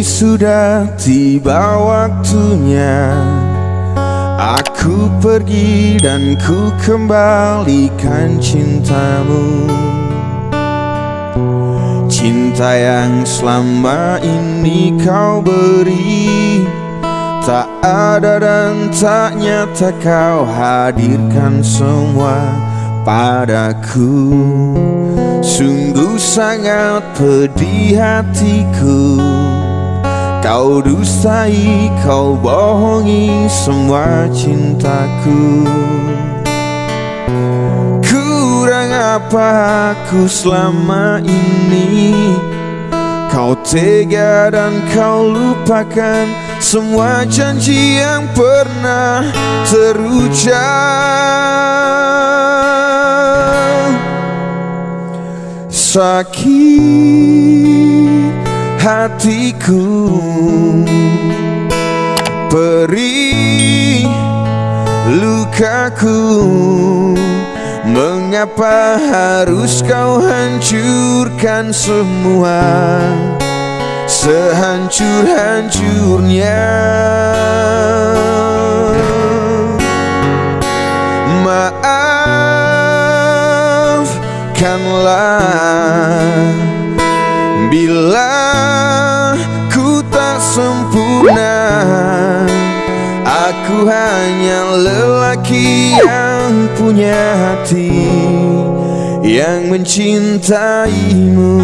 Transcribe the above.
sudah tiba waktunya. Aku pergi dan ku kembalikan cintamu. Cinta yang selama ini kau beri Tak ada dan tak nyata kau hadirkan semua padaku Sungguh sangat pedih hatiku. Kau dustai, kau bohongi semua cintaku. Kurang apa aku selama ini? Kau tega dan kau lupakan Semua janji yang pernah terucap Sakit hatiku. Perih lukaku. Mengapa harus kau hancurkan semua? Sehancur-hancurnya Maafkanlah Bila ku tak sempurna Aku hanya lelaki yang punya hati Yang mencintaimu